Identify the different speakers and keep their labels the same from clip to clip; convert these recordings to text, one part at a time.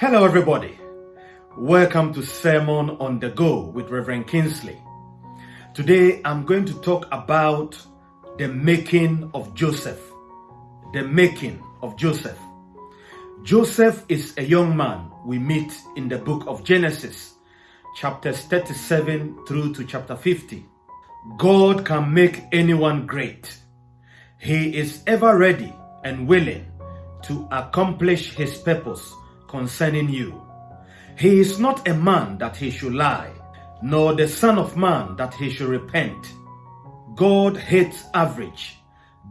Speaker 1: Hello, everybody. Welcome to Sermon on the Go with Reverend Kingsley. Today, I'm going to talk about the making of Joseph. The making of Joseph. Joseph is a young man we meet in the book of Genesis, chapters 37 through to chapter 50. God can make anyone great. He is ever ready and willing to accomplish his purpose concerning you. He is not a man that he should lie, nor the son of man that he should repent. God hates average,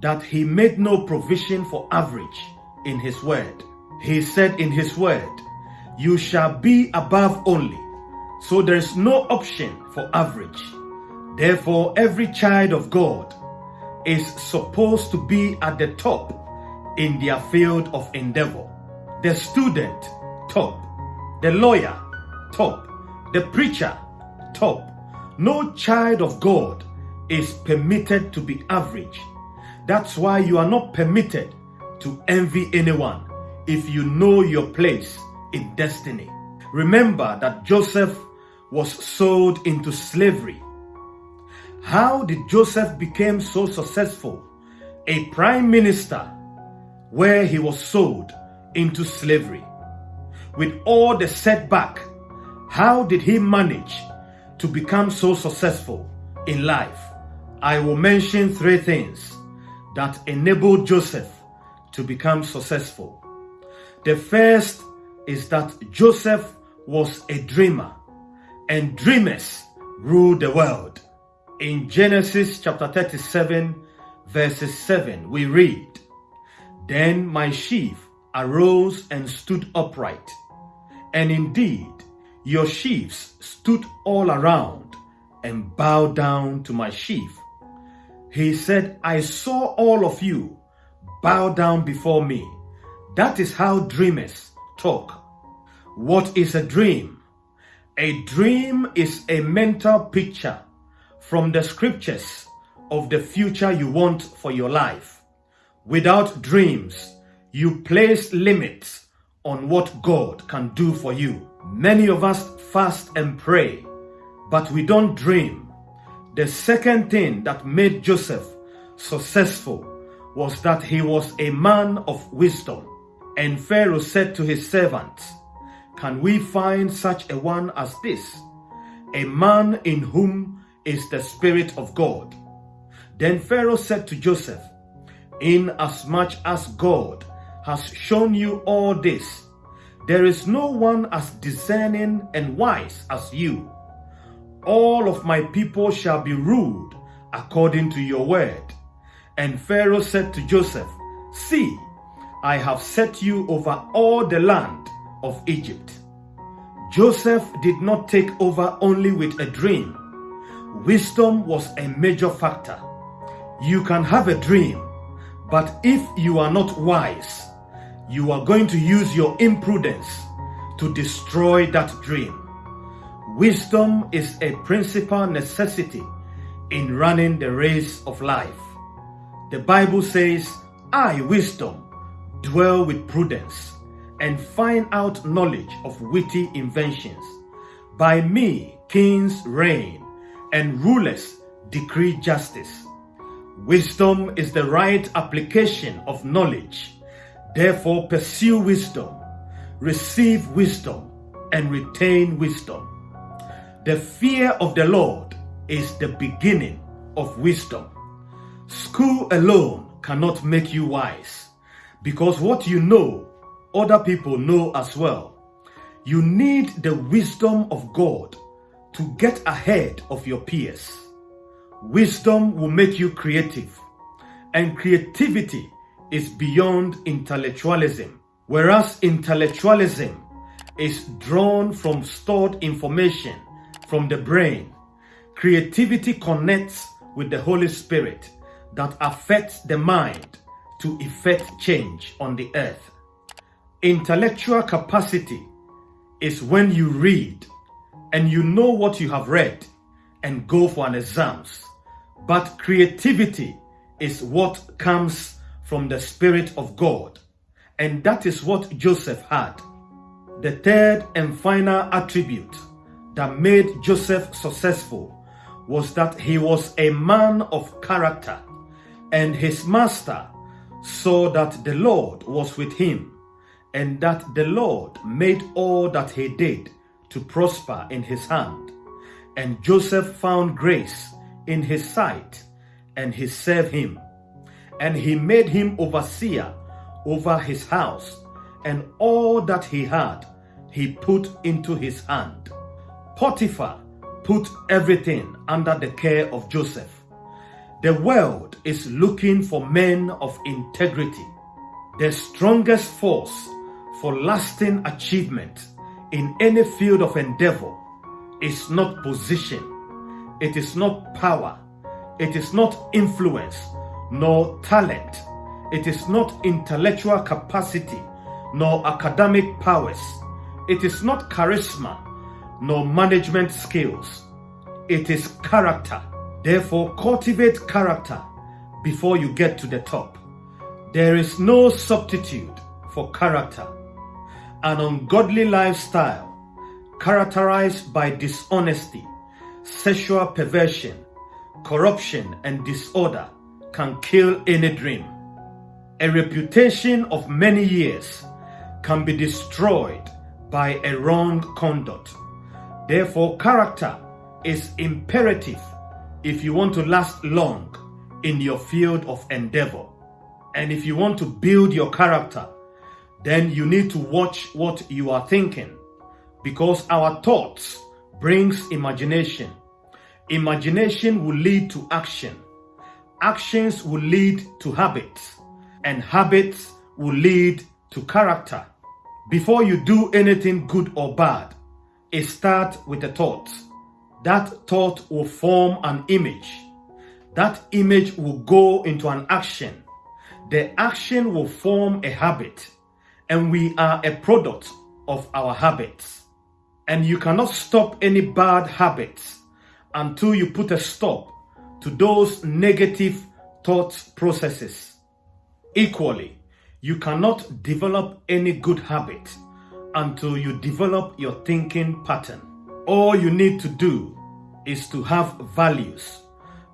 Speaker 1: that he made no provision for average in his word. He said in his word, you shall be above only. So there is no option for average. Therefore, every child of God is supposed to be at the top in their field of endeavor. The student, top. The lawyer, top. The preacher, top. No child of God is permitted to be average. That's why you are not permitted to envy anyone if you know your place in destiny. Remember that Joseph was sold into slavery how did Joseph become so successful? A prime minister where he was sold into slavery. With all the setback, how did he manage to become so successful in life? I will mention three things that enabled Joseph to become successful. The first is that Joseph was a dreamer and dreamers rule the world. In Genesis chapter 37, verses 7, we read, Then my sheaf arose and stood upright, and indeed your sheaves stood all around and bowed down to my sheaf. He said, I saw all of you bow down before me. That is how dreamers talk. What is a dream? A dream is a mental picture from the scriptures of the future you want for your life. Without dreams, you place limits on what God can do for you. Many of us fast and pray, but we don't dream. The second thing that made Joseph successful was that he was a man of wisdom. And Pharaoh said to his servants, Can we find such a one as this? A man in whom is the Spirit of God. Then Pharaoh said to Joseph, Inasmuch as God has shown you all this, there is no one as discerning and wise as you. All of my people shall be ruled according to your word. And Pharaoh said to Joseph, See, I have set you over all the land of Egypt. Joseph did not take over only with a dream, Wisdom was a major factor. You can have a dream, but if you are not wise, you are going to use your imprudence to destroy that dream. Wisdom is a principal necessity in running the race of life. The Bible says, I, wisdom, dwell with prudence and find out knowledge of witty inventions. By me, kings reign and rulers decree justice. Wisdom is the right application of knowledge. Therefore, pursue wisdom, receive wisdom, and retain wisdom. The fear of the Lord is the beginning of wisdom. School alone cannot make you wise because what you know, other people know as well. You need the wisdom of God to get ahead of your peers. Wisdom will make you creative, and creativity is beyond intellectualism, whereas intellectualism is drawn from stored information from the brain. Creativity connects with the Holy Spirit that affects the mind to effect change on the earth. Intellectual capacity is when you read and you know what you have read and go for an exams. But creativity is what comes from the Spirit of God. And that is what Joseph had. The third and final attribute that made Joseph successful was that he was a man of character, and his master saw that the Lord was with him, and that the Lord made all that he did to prosper in his hand. And Joseph found grace in his sight, and he served him. And he made him overseer over his house, and all that he had he put into his hand. Potiphar put everything under the care of Joseph. The world is looking for men of integrity. The strongest force for lasting achievement in any field of endeavor is not position, it is not power, it is not influence, nor talent, it is not intellectual capacity, nor academic powers, it is not charisma, nor management skills, it is character. Therefore, cultivate character before you get to the top. There is no substitute for character. An ungodly lifestyle characterized by dishonesty, sexual perversion, corruption, and disorder can kill any dream. A reputation of many years can be destroyed by a wrong conduct. Therefore, character is imperative if you want to last long in your field of endeavor. And if you want to build your character, then you need to watch what you are thinking because our thoughts brings imagination. Imagination will lead to action. Actions will lead to habits and habits will lead to character. Before you do anything good or bad, it starts with a thought. That thought will form an image. That image will go into an action. The action will form a habit and we are a product of our habits. And you cannot stop any bad habits until you put a stop to those negative thought processes. Equally, you cannot develop any good habit until you develop your thinking pattern. All you need to do is to have values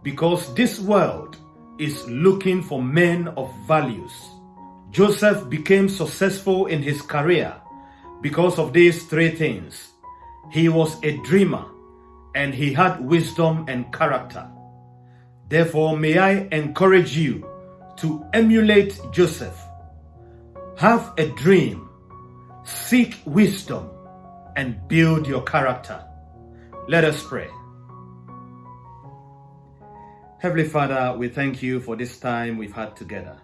Speaker 1: because this world is looking for men of values. Joseph became successful in his career because of these three things. He was a dreamer and he had wisdom and character. Therefore, may I encourage you to emulate Joseph. Have a dream, seek wisdom, and build your character. Let us pray. Heavenly Father, we thank you for this time we've had together.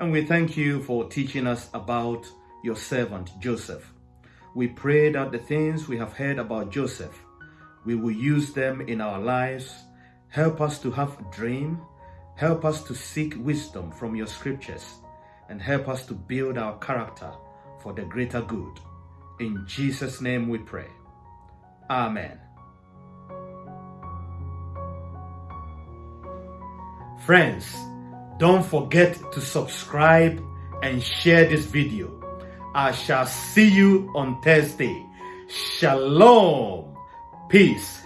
Speaker 1: And we thank you for teaching us about your servant Joseph. We pray that the things we have heard about Joseph, we will use them in our lives. Help us to have a dream. Help us to seek wisdom from your scriptures and help us to build our character for the greater good. In Jesus' name we pray. Amen. Friends, don't forget to subscribe and share this video. I shall see you on Thursday. Shalom. Peace.